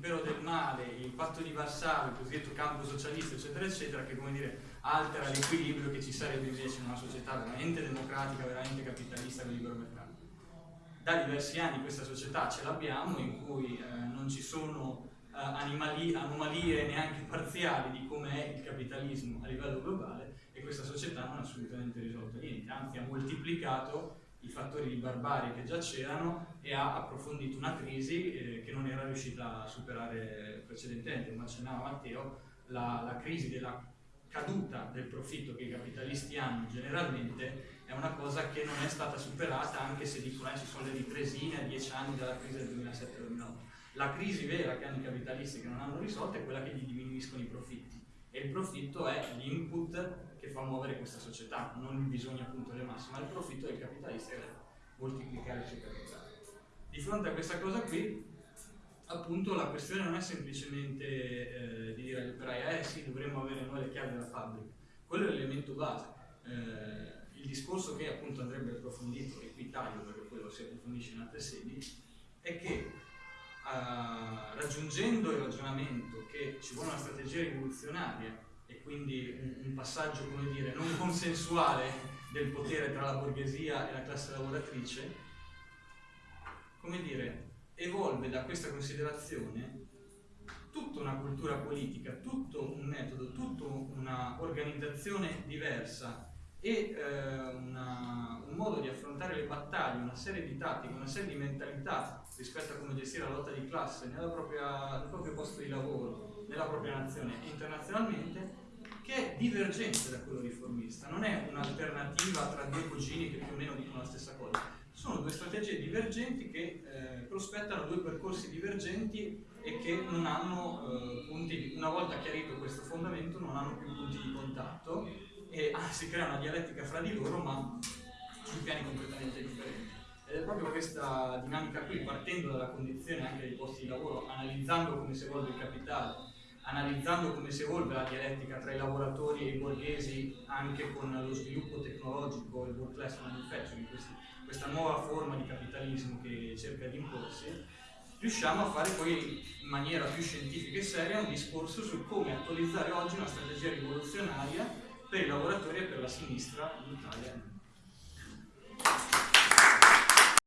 l'impero del male, il patto di Varsavia, il cosiddetto campo socialista, eccetera, eccetera, che come dire altera l'equilibrio che ci sarebbe invece in una società veramente democratica, veramente capitalista con libero mercato. Da diversi anni questa società ce l'abbiamo in cui eh, non ci sono eh, anomalie neanche parziali di come è il capitalismo a livello globale e questa società non ha assolutamente risolto niente, anzi ha moltiplicato i fattori di barbarie che già c'erano e ha approfondito una crisi eh, che non era riuscita a superare precedentemente, come accennava Matteo, la, la crisi della caduta del profitto che i capitalisti hanno generalmente è una cosa che non è stata superata anche se dicono che ci sono le ripresine a dieci anni dalla crisi del 2007-2008. La crisi vera che hanno i capitalisti che non hanno risolto è quella che gli diminuiscono i profitti e il profitto è l'input che fa muovere questa società, non il bisogno appunto del massimo, ma il profitto del capitalista che moltiplicare il suo capitale. Di fronte a questa cosa qui, appunto la questione non è semplicemente eh, di dire agli operai eh sì, dovremmo avere noi le chiavi della fabbrica, quello è l'elemento base. Eh, il discorso che appunto andrebbe approfondito, e qui taglio perché poi lo si approfondisce in altre sedi, è che Uh, raggiungendo il ragionamento che ci vuole una strategia rivoluzionaria e quindi un, un, passaggio, come dire, non consensuale del potere tra la borghesia e la classe lavoratrice, come dire, evolve da questa considerazione tutta una cultura politica, tutto un metodo, tutta una organizzazione diversa e eh, una, un modo di affrontare le battaglie, una serie di tattiche, una serie di mentalità rispetto a come gestire la lotta di classe propria, nel proprio posto di lavoro, nella propria nazione. E internazionalmente, che è divergente da quello riformista, non è un'alternativa tra due cugini che più o meno dicono la stessa cosa, sono due strategie divergenti che eh, prospettano due percorsi divergenti e che non hanno eh, punti, di, una volta chiarito questo fondamento, non hanno più punti di contatto e ah, si crea una dialettica fra di loro ma su piani completamente differenti. Ed è proprio questa dinamica qui, partendo dalla condizione anche dei posti di lavoro, analizzando come si evolve il capitale, analizzando come si evolve la dialettica tra i lavoratori e i borghesi anche con lo sviluppo tecnologico, il work class manufacturing, questa nuova forma di capitalismo che cerca di imporsi, riusciamo a fare poi in maniera più scientifica e seria un discorso su come attualizzare oggi una strategia rivoluzionaria per i lavoratori e per la sinistra in Italia.